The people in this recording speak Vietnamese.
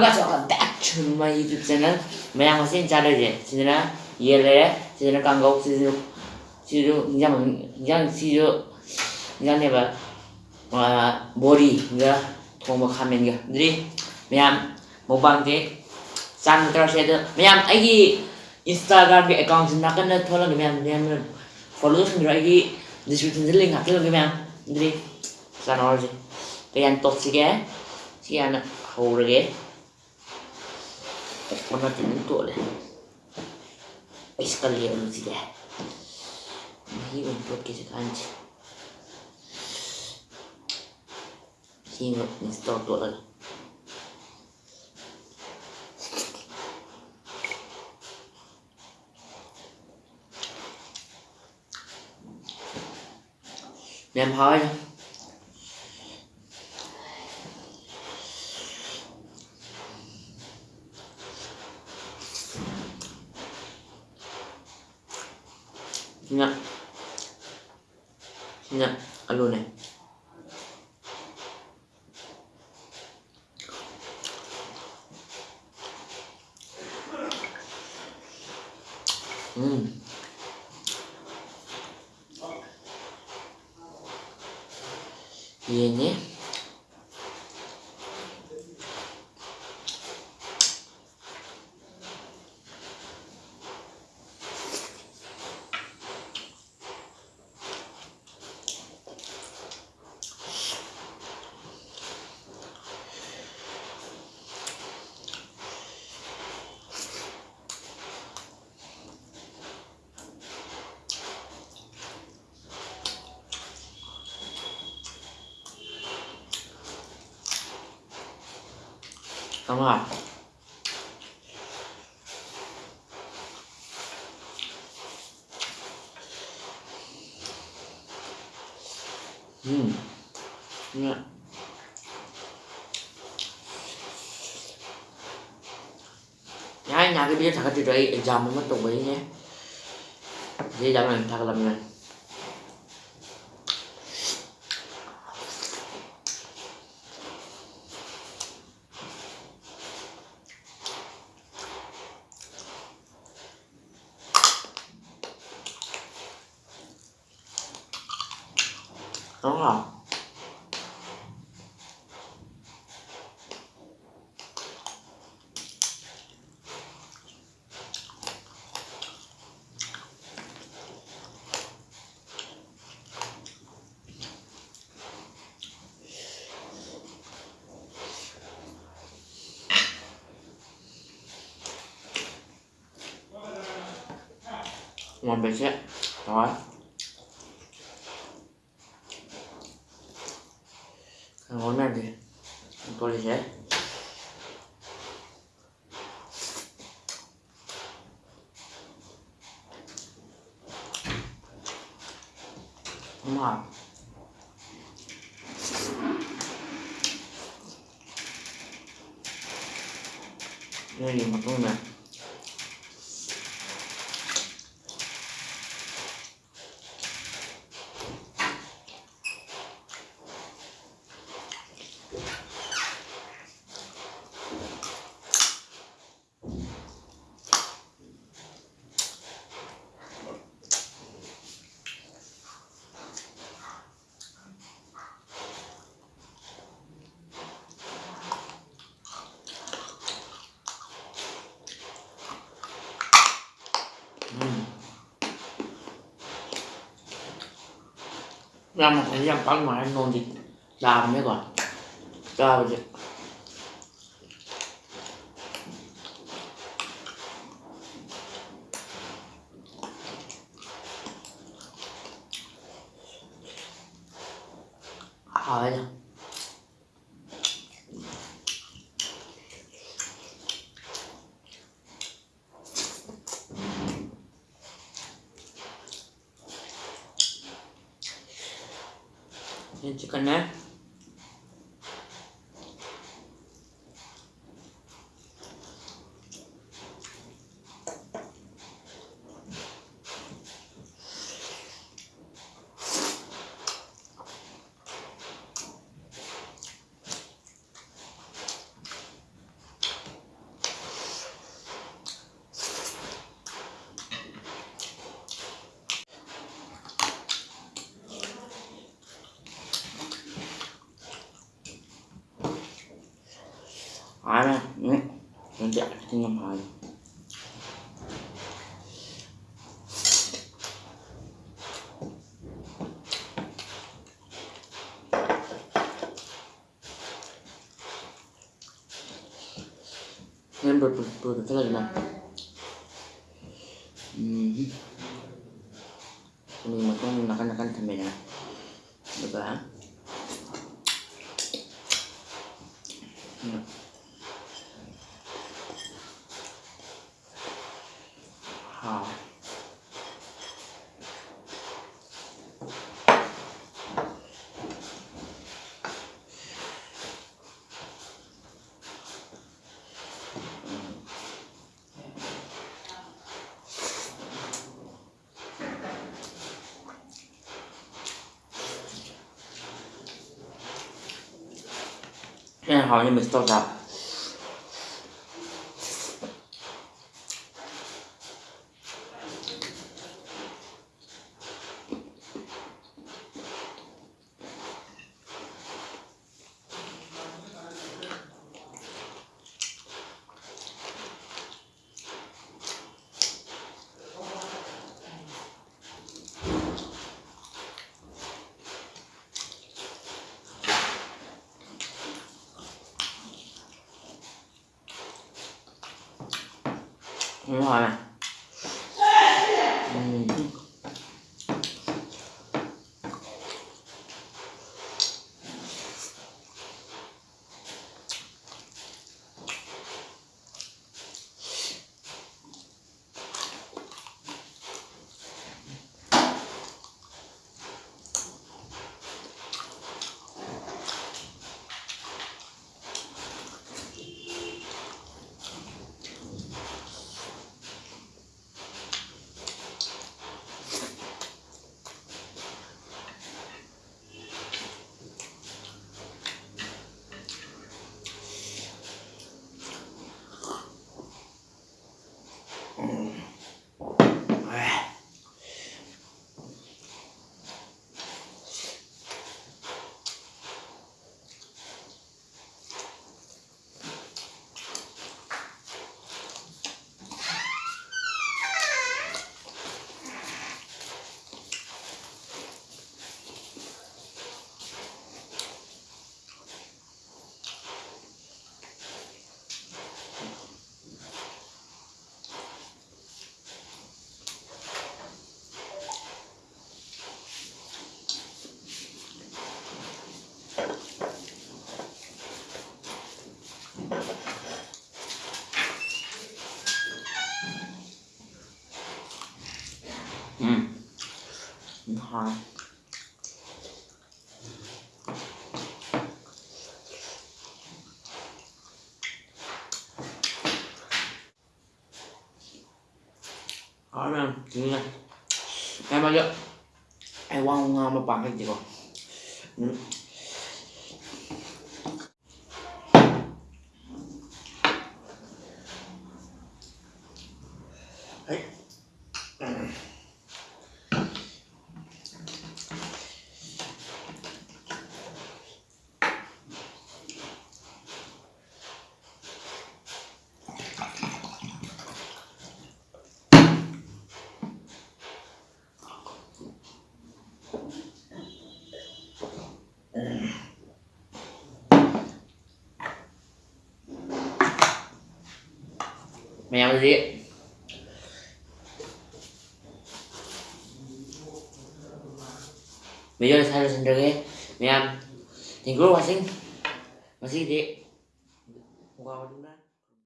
welcome welcome back to my YouTube channel Mày xin chào đây chị Chị là Ye lệ Chị là càng gốc Chị là Chị là Nhằm Nhằm Chị là Nhằm này bà Mà Body Nga Thong một comment nga Đi Mày Mukbang thế San Tara Shader Mày ai ghi Instagram cái account Xin nakan na thola Mày Mày Follow xin ra ghi Description link hạt cái Mày Đi San Orji Kaya tốt sige Sige anak Hore 我那点能躲了，这可怜的自己，还一路扑街的干着，一路你知道躲了，连跑一下。Nha Nha Alo này. Ừm. Gì nhé. Xong rồi. Uhm. Nha Nhá, nhà cái bia thật cái đấy exam mới mất đồng ý nhé. Đi đâu này, thật làm này Đúng rồi Ngon bệt chết Rồi. Cái món này thì tôi lấy hết. Đúng Đây là một con này ra một thời gian khoảng ngoài anh nôn thì làm mới còn. Ra bây giờ. Hỏi nè வச்சுக்கண்ணே ana ini nanti aku tinggal malu. Ini berbeda lagi nah. Hmm. Ini makan makan makan sampai ya. Coba. Hmm. แค่หอยเ đúng rồi này uhm. Ừ. Ngon hỏi em chị nha em bao giờ em quan mà bằng cái gì còn 没样子。Bây giờ thay sân trường đi Mẹ Thì cuối quá sinh